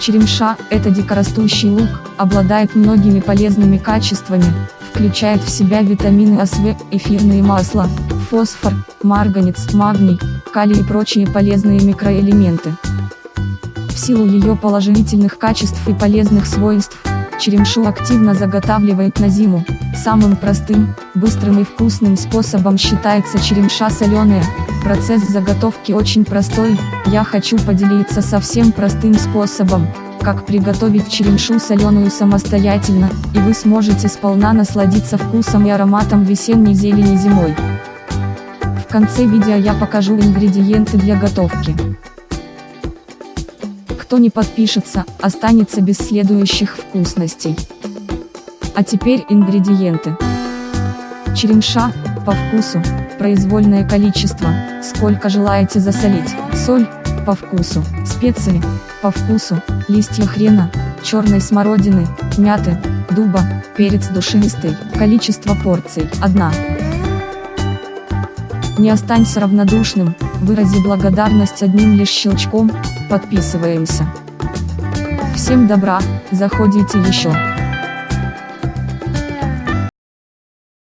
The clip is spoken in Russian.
Черемша – это дикорастущий лук, обладает многими полезными качествами, включает в себя витамины АСВ, эфирные масла, фосфор, марганец, магний, калий и прочие полезные микроэлементы. В силу ее положительных качеств и полезных свойств, черемшу активно заготавливают на зиму. Самым простым, быстрым и вкусным способом считается черемша соленая. Процесс заготовки очень простой, я хочу поделиться совсем простым способом, как приготовить черемшу соленую самостоятельно, и вы сможете сполна насладиться вкусом и ароматом весенней зелени зимой. В конце видео я покажу ингредиенты для готовки. Кто не подпишется, останется без следующих вкусностей. А теперь ингредиенты. Черемша, по вкусу, произвольное количество, сколько желаете засолить, соль, по вкусу, специи, по вкусу, листья хрена, черной смородины, мяты, дуба, перец душистый, количество порций, 1. Не останься равнодушным, вырази благодарность одним лишь щелчком, подписываемся. Всем добра, заходите еще.